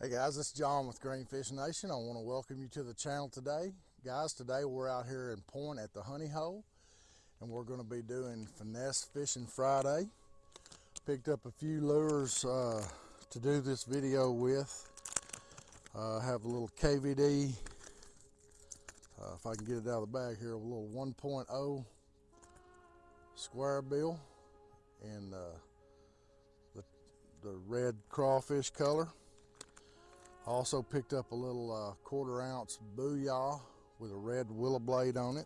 Hey guys, is John with Greenfish Nation. I want to welcome you to the channel today. Guys, today we're out here in Point at the Honey Hole and we're going to be doing Finesse Fishing Friday. Picked up a few lures uh, to do this video with. Uh, have a little KVD, uh, if I can get it out of the bag here, a little 1.0 square bill in uh, the, the red crawfish color. Also picked up a little uh, quarter ounce booyah with a red willow blade on it.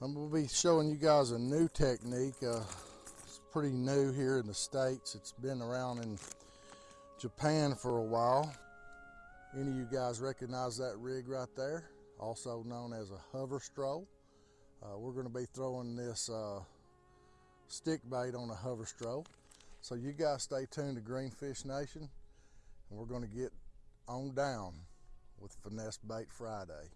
I'm to be showing you guys a new technique. Uh, it's pretty new here in the States. It's been around in Japan for a while. Any of you guys recognize that rig right there? Also known as a hover stroll. Uh, we're going to be throwing this uh, stick bait on a hover stroll. So you guys stay tuned to Greenfish Nation we're going to get on down with Finesse Bait Friday.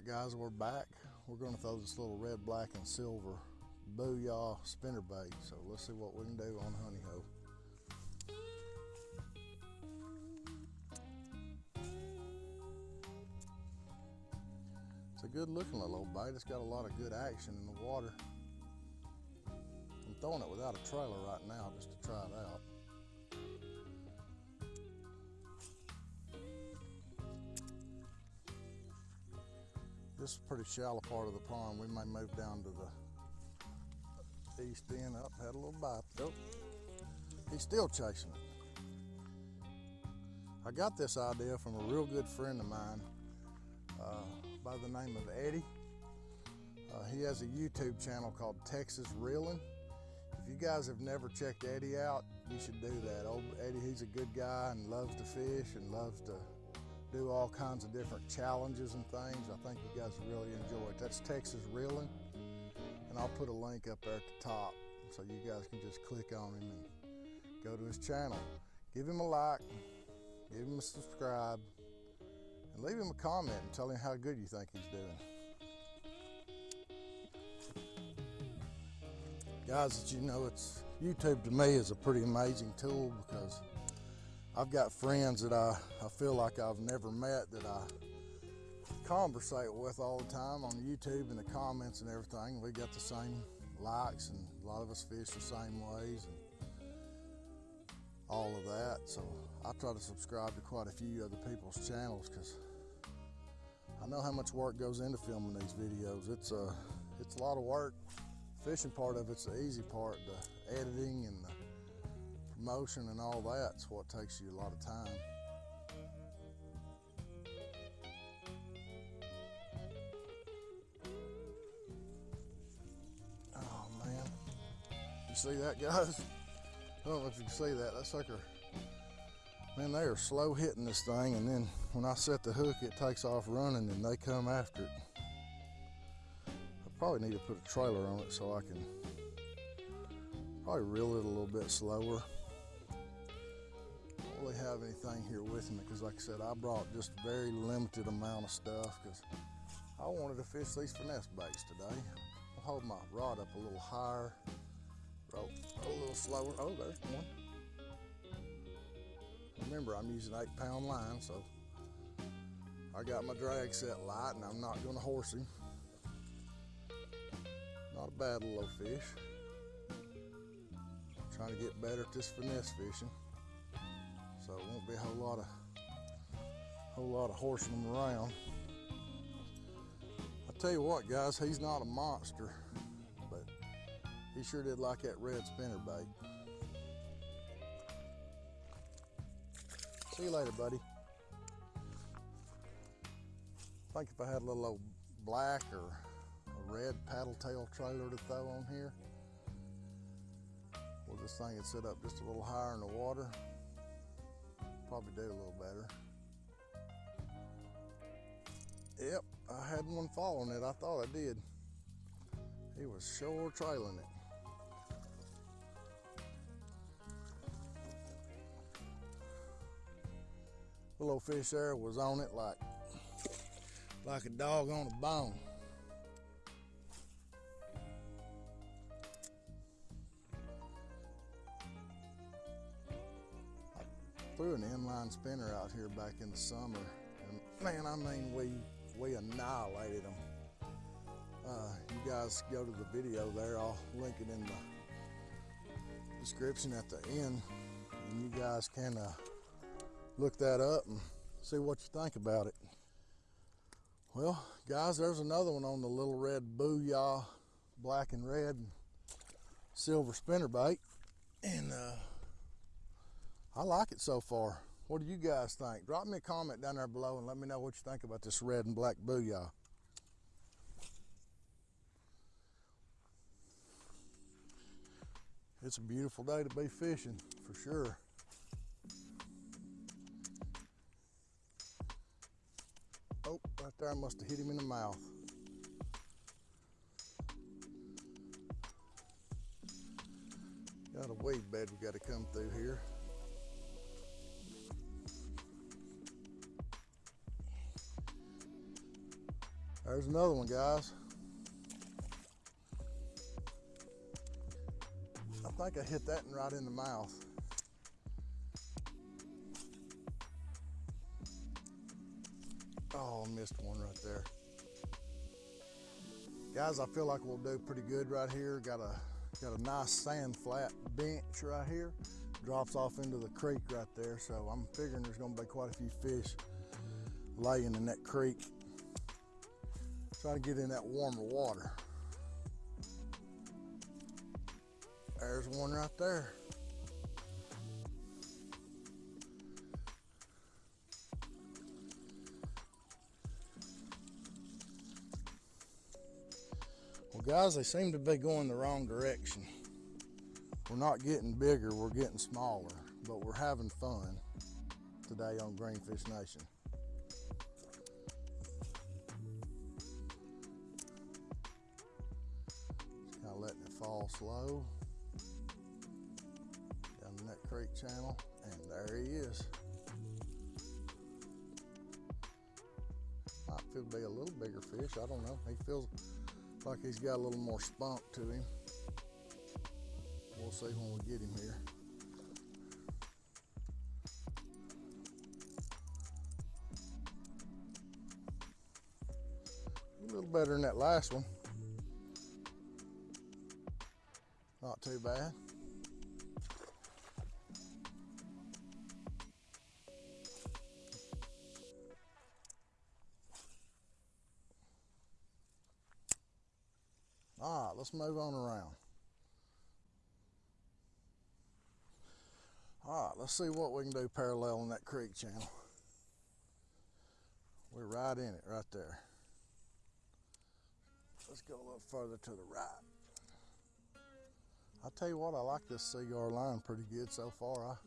Right, guys, we're back. We're going to throw this little red, black, and silver booyah spinner bait. So let's see what we can do on Honey Hole. It's a good looking little bait. It's got a lot of good action in the water. I'm throwing it without a trailer right now just to try it out. This is a pretty shallow part of the pond. We may move down to the east end. Up, had a little bite. Oh, he's still chasing it. I got this idea from a real good friend of mine uh, by the name of Eddie. Uh, he has a YouTube channel called Texas Reeling. If you guys have never checked Eddie out, you should do that. Old Eddie, he's a good guy and loves to fish and loves to do all kinds of different challenges and things. I think you guys really enjoy it. That's Texas Reeling, and I'll put a link up there at the top so you guys can just click on him and go to his channel. Give him a like, give him a subscribe, and leave him a comment and tell him how good you think he's doing. Guys, as you know, it's YouTube to me is a pretty amazing tool because I've got friends that I, I feel like I've never met that I conversate with all the time on YouTube and the comments and everything. We got the same likes and a lot of us fish the same ways and all of that. So I try to subscribe to quite a few other people's channels because I know how much work goes into filming these videos. It's a, it's a lot of work. Fishing part of it's the easy part, the editing and the motion and all that's what takes you a lot of time. Oh man, you see that guys? I don't know if you can see that, that sucker, man they are slow hitting this thing and then when I set the hook it takes off running and they come after it. I probably need to put a trailer on it so I can probably reel it a little bit slower anything here with me because like I said, I brought just a very limited amount of stuff because I wanted to fish these finesse baits today. I'll hold my rod up a little higher, roll a little slower. Oh, there's one. Remember, I'm using eight pound line, so I got my drag set light and I'm not gonna horse him. Not a bad little fish. Trying to get better at this finesse fishing be a whole lot of whole lot of them around. I tell you what, guys, he's not a monster, but he sure did like that red spinner bait. See you later, buddy. I think if I had a little old black or a red paddle tail trailer to throw on here, well, this thing would sit up just a little higher in the water. Probably do a little better. Yep, I had one following it. I thought I did. He was sure trailing it. The little fish there was on it like like a dog on a bone. Threw an inline spinner out here back in the summer, and man, I mean, we we annihilated them. Uh, you guys go to the video there. I'll link it in the description at the end, and you guys can uh, look that up and see what you think about it. Well, guys, there's another one on the little red booyah, black and red silver spinner bait. And uh, I like it so far. What do you guys think? Drop me a comment down there below and let me know what you think about this red and black booyah. It's a beautiful day to be fishing, for sure. Oh, right there, I must have hit him in the mouth. Got a weed bed we got to come through here. There's another one, guys. I think I hit that one right in the mouth. Oh, missed one right there. Guys, I feel like we'll do pretty good right here. Got a got a nice sand flat bench right here. Drops off into the creek right there. So I'm figuring there's gonna be quite a few fish laying in that creek. Trying to get in that warmer water. There's one right there. Well, guys, they seem to be going the wrong direction. We're not getting bigger, we're getting smaller, but we're having fun today on Greenfish Nation. Slow down the Nut Creek channel, and there he is. Might feel be a little bigger fish, I don't know. He feels like he's got a little more spunk to him. We'll see when we get him here. A little better than that last one. Too bad. All right, let's move on around. All right, let's see what we can do parallel in that creek channel. We're right in it, right there. Let's go a little further to the right. I'll tell you what, I like this Seaguar line pretty good so far.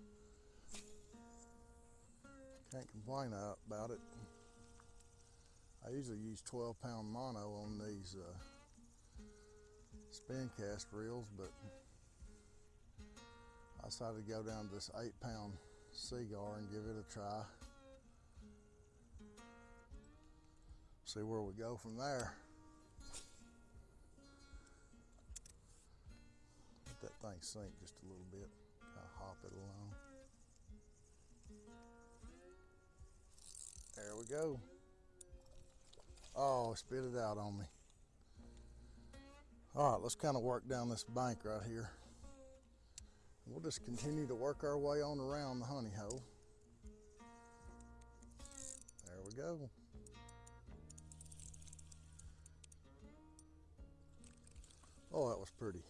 I can't complain about it. I usually use 12 pound mono on these uh, spin cast reels, but I decided to go down to this eight pound Seaguar and give it a try. See where we go from there. That thing sink just a little bit, kind of hop it along. There we go. Oh, spit it out on me. All right, let's kind of work down this bank right here. We'll just continue to work our way on around the honey hole. There we go. Oh, that was pretty.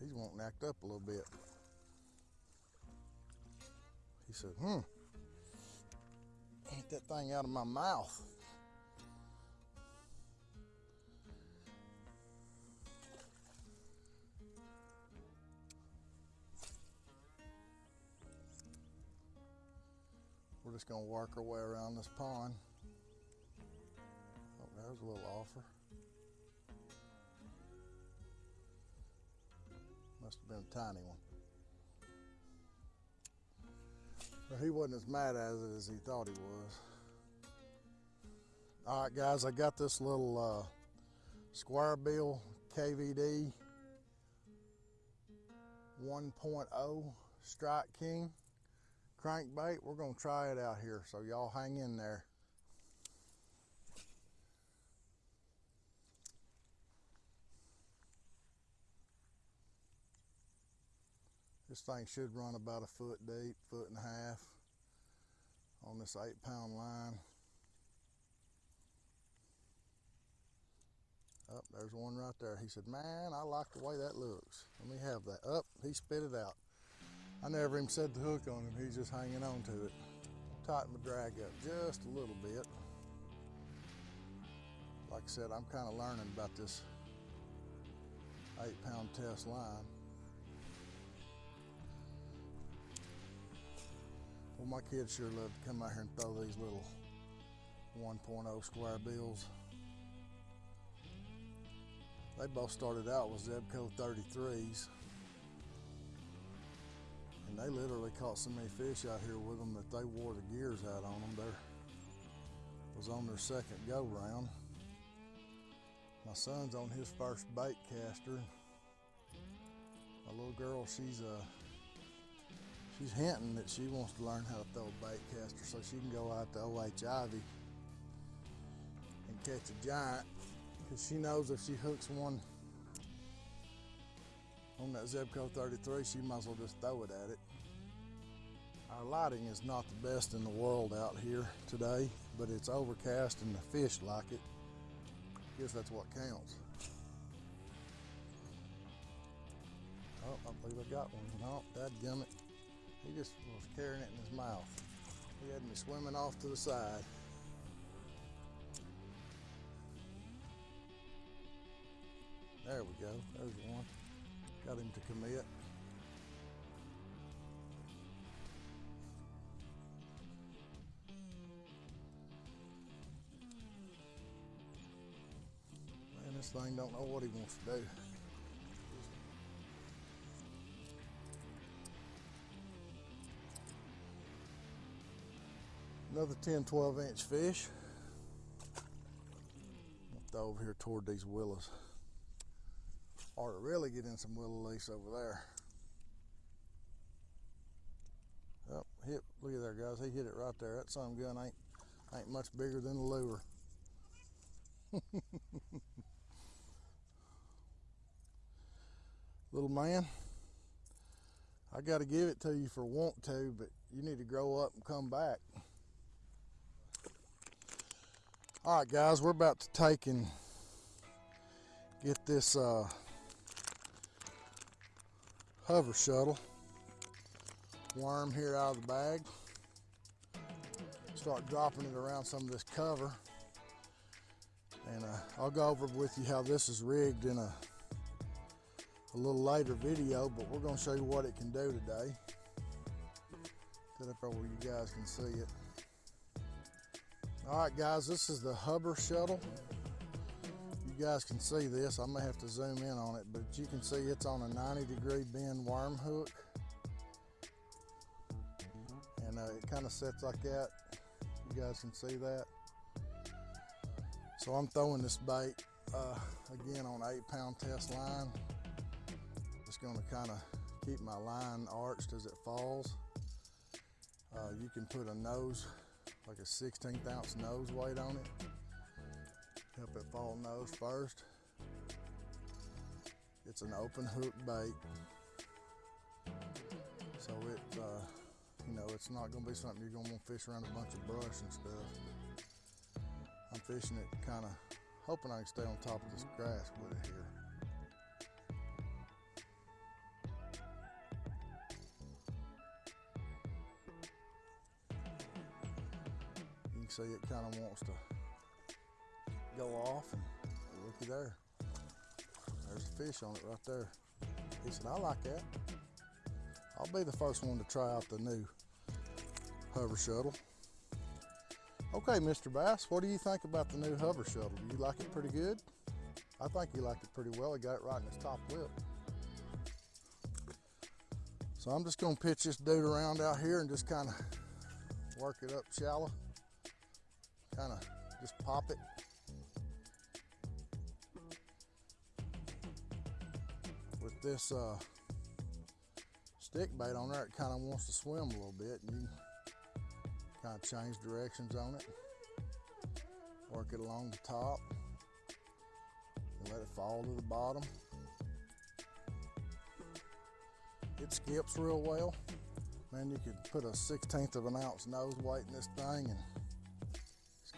He's wanting to act up a little bit. He said, hmm, get that thing out of my mouth. We're just gonna work our way around this pond. Oh, there's a little offer. Must have been a tiny one. He wasn't as mad at it as he thought he was. All right, guys, I got this little uh, square bill KVD 1.0 Strike King crankbait. We're gonna try it out here, so y'all hang in there. This thing should run about a foot deep, foot and a half on this eight pound line. Up, oh, there's one right there. He said, man, I like the way that looks. Let me have that. Up, oh, he spit it out. I never even set the hook on him. He's just hanging on to it. Tighten the drag up just a little bit. Like I said, I'm kind of learning about this eight pound test line. Well, my kids sure love to come out here and throw these little 1.0 square bills. They both started out with Zebco 33s. And they literally caught so many fish out here with them that they wore the gears out on them. There was on their second go round. My son's on his first bait caster. My little girl, she's uh, she's hinting that she wants to learn how to throw a bait caster so she can go out to OH Ivy and catch a giant because she knows if she hooks one on that Zebco 33, she might as well just throw it at it. Our lighting is not the best in the world out here today, but it's overcast and the fish like it. Guess that's what counts. Oh, I believe I got one. Oh, no, that gummit. He just was carrying it in his mouth. He had me swimming off to the side. There we go. There's one. Got him to commit. Man, this thing don't know what he wants to do. Another 10, 12 inch fish. Throw over here toward these willows or really get in some willow lace over there. Oh, hit, look at there guys, he hit it right there. That sun gun ain't, ain't much bigger than a lure. Little man, I got to give it to you for want to, but you need to grow up and come back. All right, guys, we're about to take and get this uh, hover shuttle worm here out of the bag. Start dropping it around some of this cover. And uh, I'll go over with you how this is rigged in a, a little later video, but we're gonna show you what it can do today. Get up where you guys can see it. All right, guys, this is the hover shuttle You guys can see this. I may have to zoom in on it, but you can see it's on a 90 degree bend worm hook. And uh, it kind of sets like that. You guys can see that. So I'm throwing this bait uh, again on eight pound test line. Just gonna kind of keep my line arched as it falls. Uh, you can put a nose, like a 16th ounce nose weight on it help it fall nose first. It's an open hook bait. So it, uh, you know, it's not gonna be something you're gonna want to fish around a bunch of brush and stuff. I'm fishing it kind of hoping I can stay on top of this grass with it here. See it kind of wants to go off and looky there. There's a fish on it right there. He said, I like that. I'll be the first one to try out the new hover shuttle. Okay, Mr. Bass, what do you think about the new hover shuttle? Do you like it pretty good? I think he liked it pretty well. He got it right in his top lip. So I'm just gonna pitch this dude around out here and just kind of work it up shallow. Kind of just pop it. With this uh, stick bait on there, it kind of wants to swim a little bit and you kind of change directions on it. Work it along the top and let it fall to the bottom. It skips real well. Man, you could put a 16th of an ounce nose weight in this thing and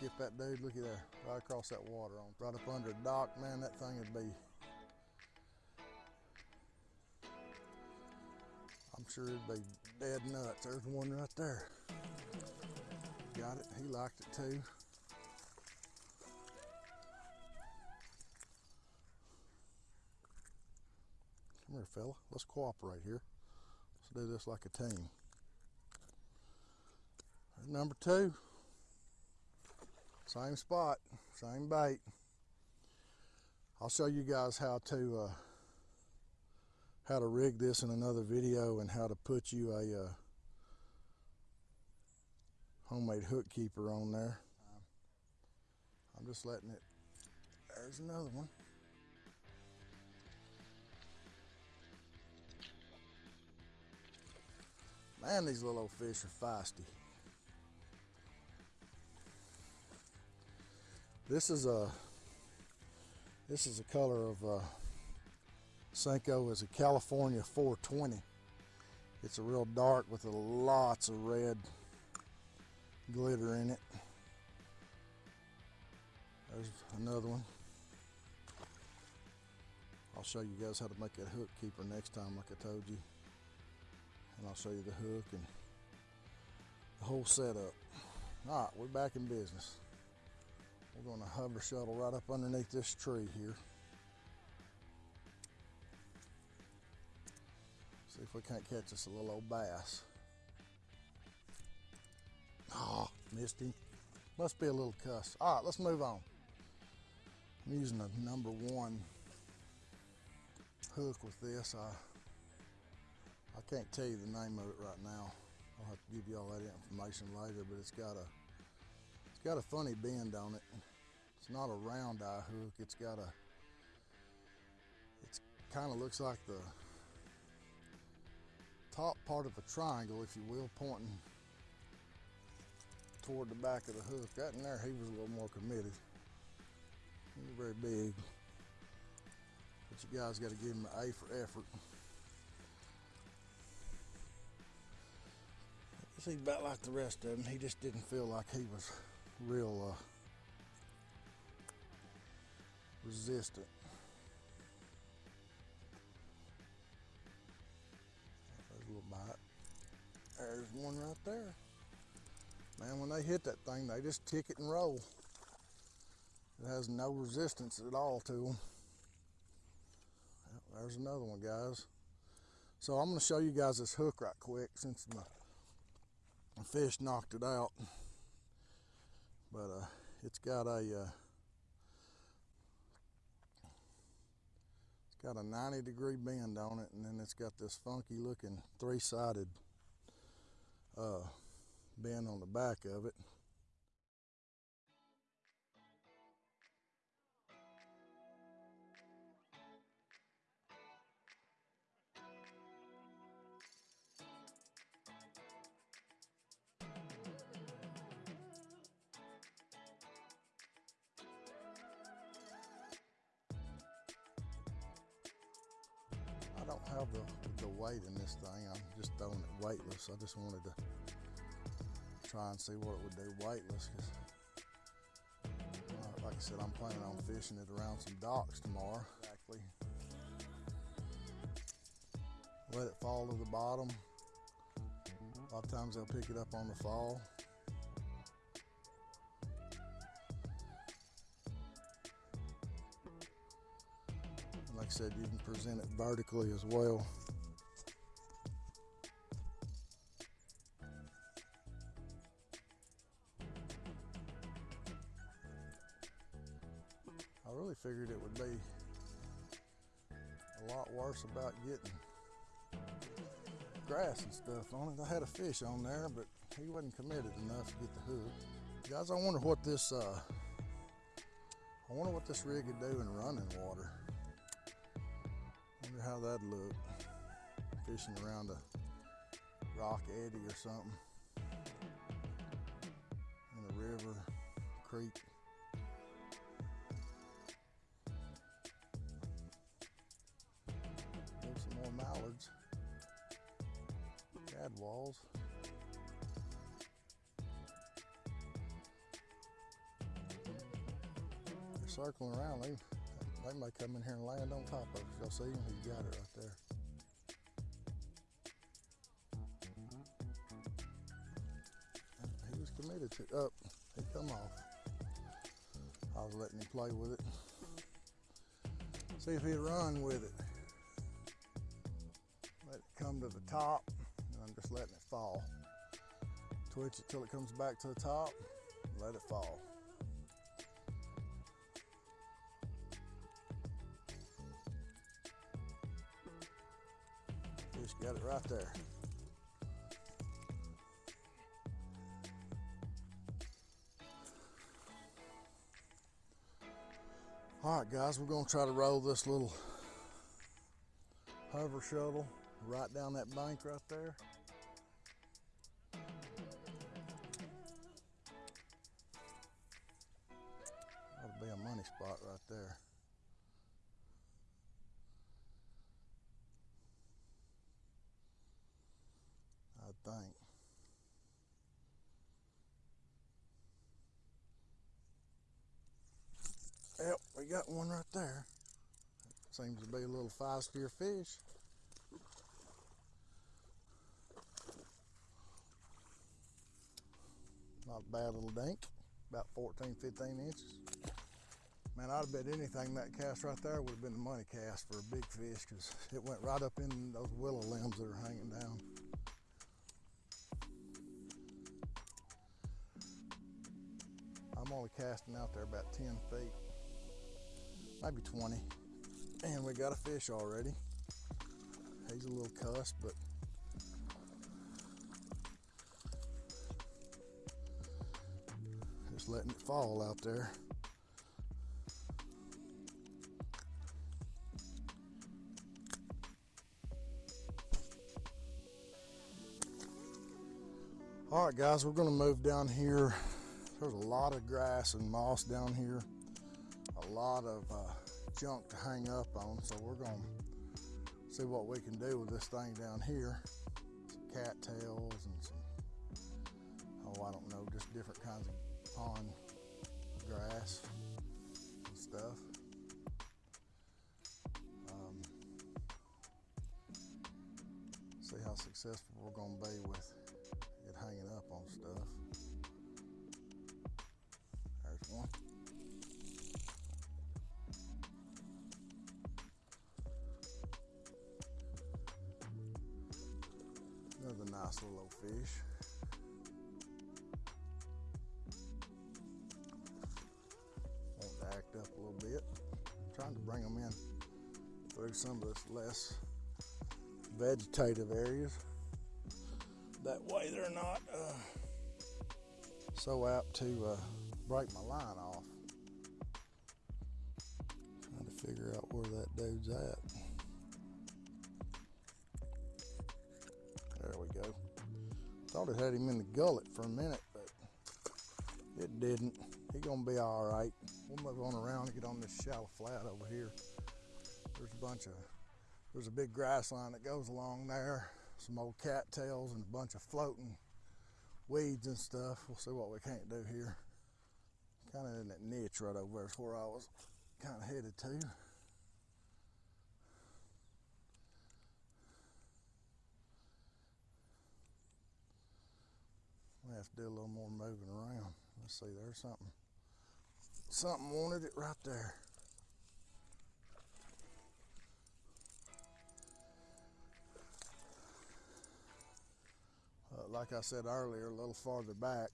skip that dude, look at that, right across that water on, right up under a dock, man, that thing would be, I'm sure it'd be dead nuts. There's one right there. Got it, he liked it too. Come here, fella. Let's cooperate here. Let's do this like a team. There's number two. Same spot, same bait. I'll show you guys how to uh, how to rig this in another video and how to put you a uh, homemade hook keeper on there. I'm just letting it, there's another one. Man, these little old fish are feisty. This is a this is a color of uh, Senko is a California 420. It's a real dark with lots of red glitter in it. There's another one. I'll show you guys how to make that hook keeper next time like I told you and I'll show you the hook and the whole setup. All right, we're back in business. We're going to hover shuttle right up underneath this tree here. See if we can't catch us a little old bass. Oh, missed him. Must be a little cuss. All right, let's move on. I'm using a number one hook with this. I I can't tell you the name of it right now. I'll have to give you all that information later, but it's got a it's got a funny bend on it. It's not a round eye hook. It's got a it kind of looks like the top part of a triangle, if you will, pointing toward the back of the hook. That in there, he was a little more committed. He was very big. But you guys got to give him an A for effort. He's about like the rest of them, he just didn't feel like he was real uh, resistant. There's a little bite. There's one right there. Man, when they hit that thing, they just tick it and roll. It has no resistance at all to them. Yep, there's another one, guys. So I'm to show you guys this hook right quick since my a fish knocked it out. But uh, it's got a uh, it's got a 90 degree bend on it, and then it's got this funky looking three sided uh, bend on the back of it. weightless. I just wanted to try and see what it would do weightless because uh, like I said, I'm planning on fishing it around some docks tomorrow. Exactly. Let it fall to the bottom. Mm-hmm. A lot of times they'll pick it up on the fall. Like I said, you can present it vertically as well. Stuff on it. I had a fish on there, but he wasn't committed enough to get the hook. Guys, I wonder what this uh, I wonder what this rig would do in running water. Wonder how that'd look. Fishing around a rock eddy or something. In a river, creek. Some more mallards. Gadwalls. They're circling around. They, they may come in here and land on top of us. Y'all see him? He got it right there. He was committed to it. up. he come off. I was letting him play with it. See if he'd run with it. Let it come to the top, letting it fall. Twitch it till it comes back to the top, let it fall. Just got it right there. All right, guys, we're gonna try to roll this little hover shuttle right down that bank right there. There. I think. Yep, we got one right there. Seems to be a little feisty fish. Not a bad little dink, about 14, 15 inches. Man, I'd have bet anything that cast right there would have been the money cast for a big fish because it went right up in those willow limbs that are hanging down. I'm only casting out there about 10 feet, maybe 20. And we got a fish already. He's a little cuss, but just letting it fall out there. All right, guys, we're gonna move down here. There's a lot of grass and moss down here, a lot of uh, junk to hang up on, so we're gonna see what we can do with this thing down here. Some cattails and some, oh, I don't know, just different kinds of pond grass and stuff. Um, see how successful we're gonna be with on stuff. There's one. Another nice little fish. Want to act up a little bit. trying to bring them in through some of this less vegetative areas. That way they're not uh, so apt to uh, break my line off. Trying to figure out where that dude's at. There we go. Thought it had him in the gullet for a minute, but it didn't. He gonna be all right. We'll move on around and get on this shallow flat over here. There's a bunch of, there's a big grass line that goes along there. Some old cattails and a bunch of floating weeds and stuff. We'll see what we can't do here. Kind of in that niche right over there is where I was kind of headed to. We have to do a little more moving around. Let's see, there's something. Something wanted it right there. Like I said earlier, a little farther back.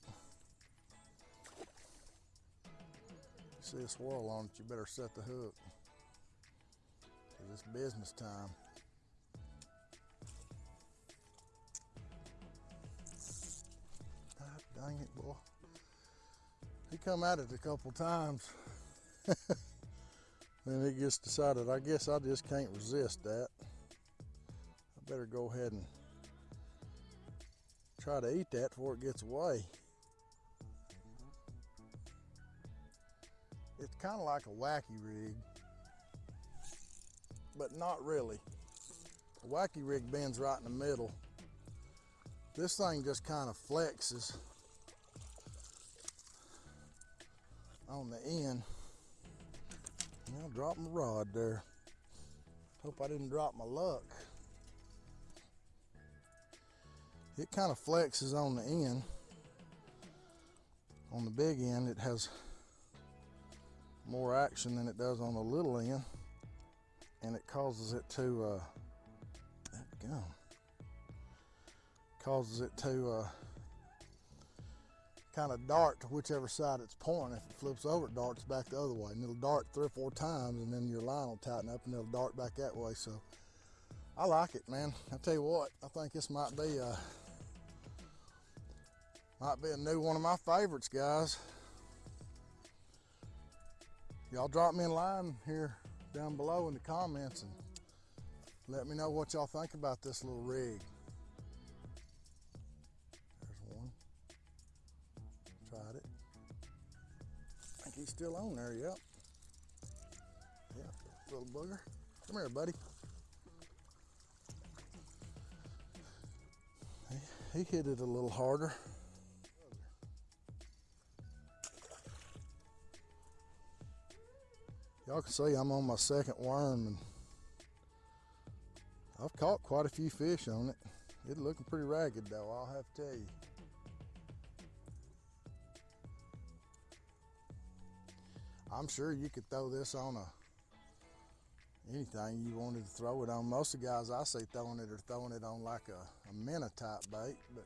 See a swirl on it, you better set the hook. Cause it's business time. God dang it, boy. He come at it a couple times. then he just decided, I guess I just can't resist that. I better go ahead and try to eat that before it gets away. It's kind of like a wacky rig, but not really. A wacky rig bends right in the middle. This thing just kind of flexes on the end. I'll drop my rod there. Hope I didn't drop my luck. It kind of flexes on the end. On the big end, it has more action than it does on the little end. And it causes it to, uh, go. Causes it to uh, kind of dart to whichever side it's pointing. If it flips over, it darts back the other way. And it'll dart three or four times and then your line will tighten up and it'll dart back that way. So I like it, man. I tell you what, I think this might be uh, might be a new one of my favorites, guys. Y'all drop me a line here down below in the comments and let me know what y'all think about this little rig. There's one. Tried it. I think he's still on there, yep. Yeah, little booger. Come here, buddy. He, he hit it a little harder. Y'all can see I'm on my second worm and I've caught quite a few fish on it. It's looking pretty ragged though, I'll have to tell you. I'm sure you could throw this on a anything you wanted to throw it on. Most of the guys I see throwing it are throwing it on like a, a minnow type bait, but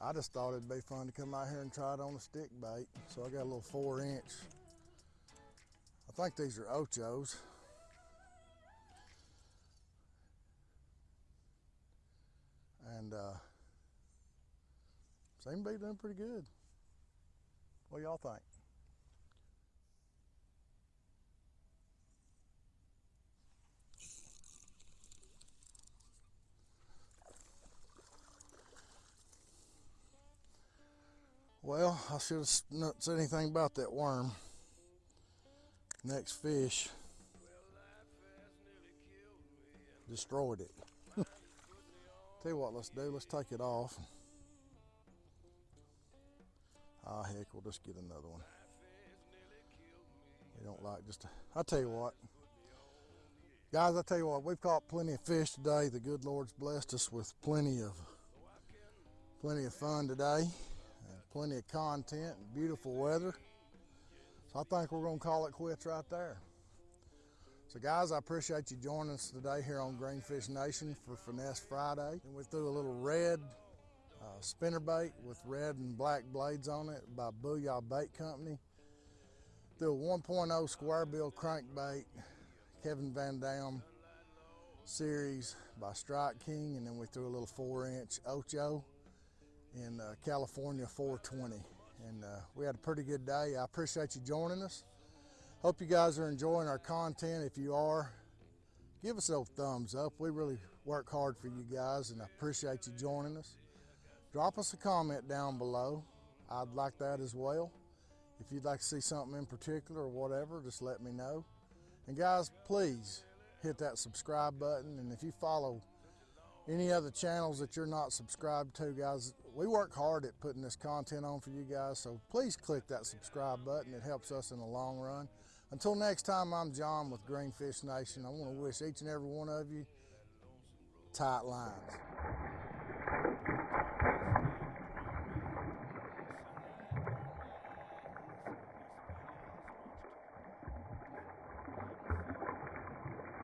I just thought it'd be fun to come out here and try it on a stick bait. So I got a little four inch. I think these are ochos. And uh, seem to be doing pretty good. What y'all think? Well, I should have not said anything about that worm. Next fish destroyed it. Tell you what, let's do. Let's take it off. Ah, heck, we'll just get another one. We don't like just. I tell you what, guys. I tell you what, we've caught plenty of fish today. The good Lord's blessed us with plenty of, plenty of fun today plenty of content and beautiful weather. I think we're going to call it quits right there. So guys, I appreciate you joining us today here on Greenfish Nation for Finesse Friday. And we threw a little red uh, spinner bait with red and black blades on it by Booyah Bait Company. Threw a 1.0 square bill crankbait, Kevin Van Dam series by Strike King, and then we threw a little four inch Ocho in uh, California 420. And uh, we had a pretty good day. I appreciate you joining us. Hope you guys are enjoying our content. If you are, give us a thumbs up. We really work hard for you guys and I appreciate you joining us. Drop us a comment down below. I'd like that as well. If you'd like to see something in particular or whatever, just let me know. And guys, please hit that subscribe button. And if you follow any other channels that you're not subscribed to, guys, we work hard at putting this content on for you guys, so please click that subscribe button. It helps us in the long run. Until next time, I'm John with Greenfish Nation. I want to wish each and every one of you tight lines.